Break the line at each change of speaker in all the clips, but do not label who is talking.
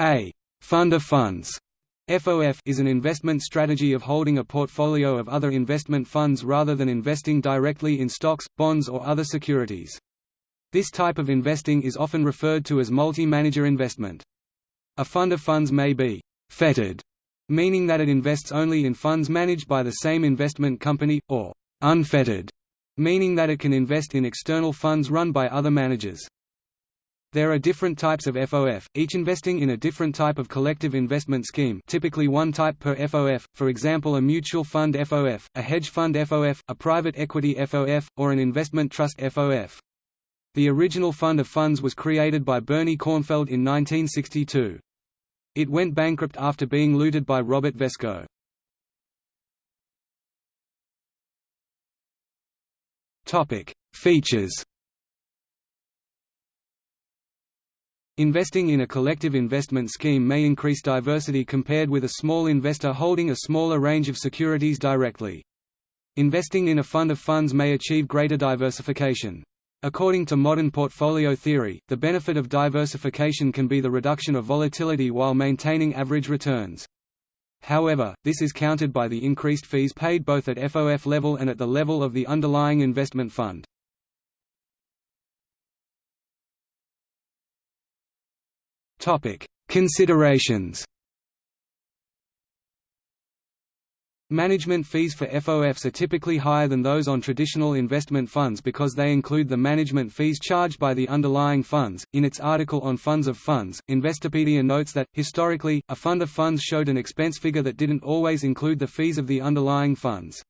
A fund of funds FOF is an investment strategy of holding a portfolio of other investment funds rather than investing directly in stocks, bonds or other securities. This type of investing is often referred to as multi-manager investment. A fund of funds may be «fettered», meaning that it invests only in funds managed by the same investment company, or «unfettered», meaning that it can invest in external funds run by other managers. There are different types of FOF, each investing in a different type of collective investment scheme typically one type per FOF, for example a mutual fund FOF, a hedge fund FOF, a private equity FOF, or an investment trust FOF. The original fund of funds was created by Bernie Cornfeld in 1962. It went bankrupt after being looted by Robert Vesco. Features Investing in a collective investment scheme may increase diversity compared with a small investor holding a smaller range of securities directly. Investing in a fund of funds may achieve greater diversification. According to modern portfolio theory, the benefit of diversification can be the reduction of volatility while maintaining average returns. However, this is countered by the increased fees paid both at FOF level and at the level of the underlying investment fund. Topic: Considerations. Management fees for FOFs are typically higher than those on traditional investment funds because they include the management fees charged by the underlying funds. In its article on funds of funds, Investopedia notes that, historically, a fund of funds showed an expense figure that didn't always include the fees of the underlying funds.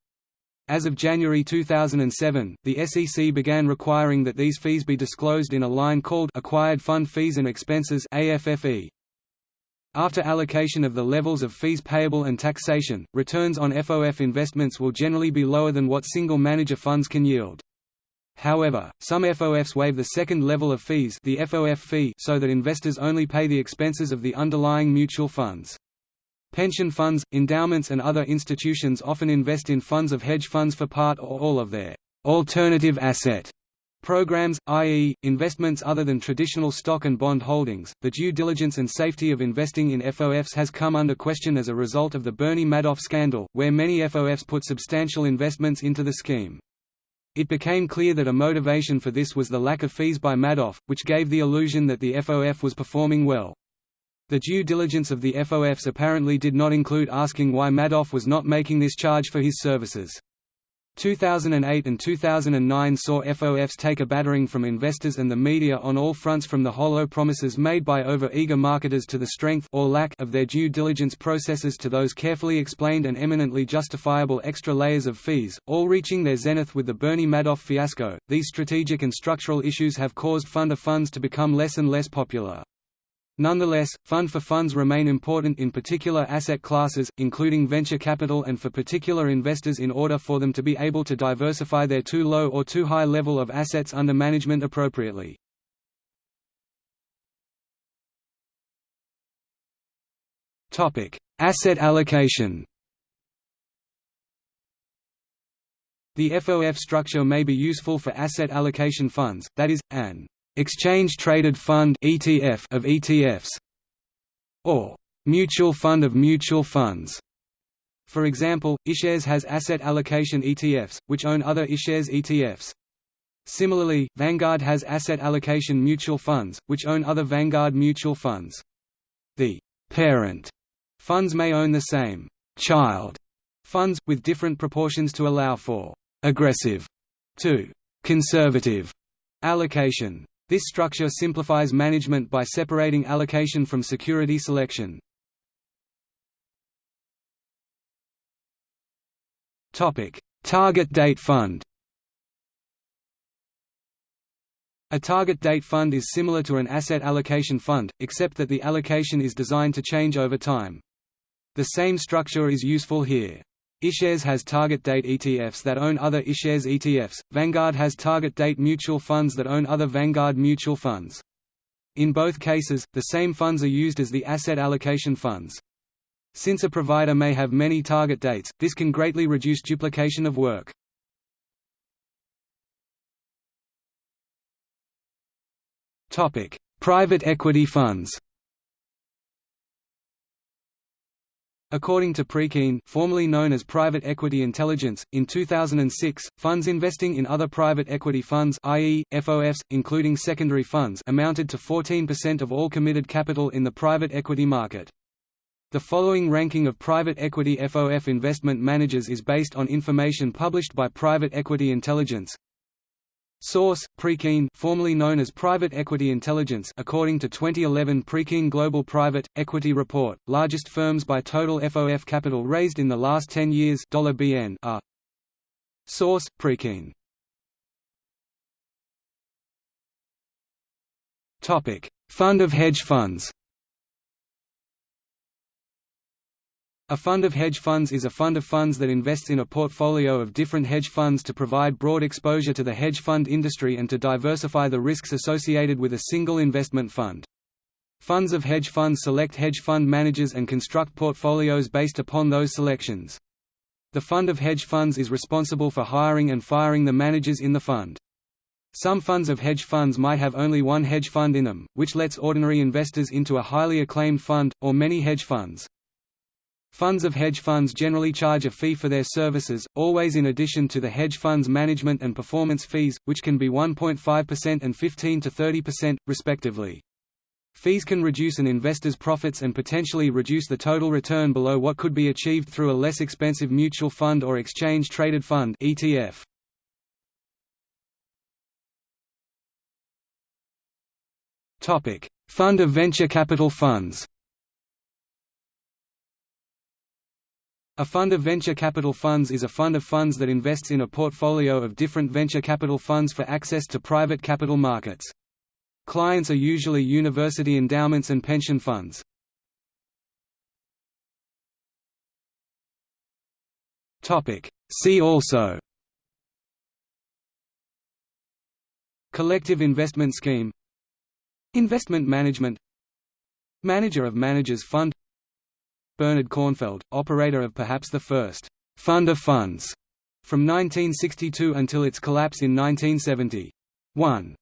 As of January 2007, the SEC began requiring that these fees be disclosed in a line called Acquired Fund Fees and Expenses AFFE. After allocation of the levels of fees payable and taxation, returns on FOF investments will generally be lower than what single manager funds can yield. However, some FOFs waive the second level of fees the FOF fee so that investors only pay the expenses of the underlying mutual funds. Pension funds, endowments and other institutions often invest in funds of hedge funds for part or all of their alternative asset programs, i.e., investments other than traditional stock and bond holdings. The due diligence and safety of investing in FOFs has come under question as a result of the Bernie Madoff scandal, where many FOFs put substantial investments into the scheme. It became clear that a motivation for this was the lack of fees by Madoff, which gave the illusion that the FOF was performing well. The due diligence of the FOFs apparently did not include asking why Madoff was not making this charge for his services. 2008 and 2009 saw FOFs take a battering from investors and the media on all fronts from the hollow promises made by over-eager marketers to the strength or lack of their due diligence processes to those carefully explained and eminently justifiable extra layers of fees, all reaching their zenith with the Bernie Madoff fiasco. These strategic and structural issues have caused fund of funds to become less and less popular. Nonetheless, fund for funds remain important in particular asset classes, including venture capital and for particular investors in order for them to be able to diversify their too low or too high level of assets under management appropriately. Asset allocation The FOF structure may be useful for asset allocation funds, that is, an exchange traded fund ETF of ETFs or mutual fund of mutual funds. For example, iShares has asset allocation ETFs, which own other iShares ETFs. Similarly, Vanguard has asset allocation mutual funds, which own other Vanguard mutual funds. The parent funds may own the same child funds, with different proportions to allow for aggressive to conservative allocation. This structure simplifies management by separating allocation from security selection. Target date fund A target date fund is similar to an asset allocation fund, except that the allocation is designed to change over time. The same structure is useful here iShares has target date ETFs that own other iShares ETFs, Vanguard has target date mutual funds that own other Vanguard mutual funds. In both cases, the same funds are used as the asset allocation funds. Since a provider may have many target dates, this can greatly reduce duplication of work. Topic: Private equity funds According to Preqin, formerly known as Private Equity Intelligence, in 2006, funds investing in other private equity funds i.e., FOFs, including secondary funds amounted to 14% of all committed capital in the private equity market. The following ranking of private equity FOF investment managers is based on information published by Private Equity Intelligence. Source: Preqin, formerly known as Private Equity Intelligence, according to 2011 Preqin Global Private Equity Report. Largest firms by total FOF capital raised in the last 10 years $BN are. Source: Preqin. Topic: Fund of hedge funds. A fund of hedge funds is a fund of funds that invests in a portfolio of different hedge funds to provide broad exposure to the hedge fund industry and to diversify the risks associated with a single investment fund. Funds of hedge funds select hedge fund managers and construct portfolios based upon those selections. The fund of hedge funds is responsible for hiring and firing the managers in the fund. Some funds of hedge funds might have only one hedge fund in them, which lets ordinary investors into a highly acclaimed fund, or many hedge funds. Funds of hedge funds generally charge a fee for their services, always in addition to the hedge fund's management and performance fees, which can be 1.5% and 15 to 30%, respectively. Fees can reduce an investor's profits and potentially reduce the total return below what could be achieved through a less expensive mutual fund or exchange-traded fund ETF. Fund of venture capital funds A fund of venture capital funds is a fund of funds that invests in a portfolio of different venture capital funds for access to private capital markets. Clients are usually university endowments and pension funds. See also Collective investment scheme Investment management Manager of managers fund Bernard Cornfeld, operator of perhaps the first «fund of funds» from 1962 until its collapse in 1970. 1.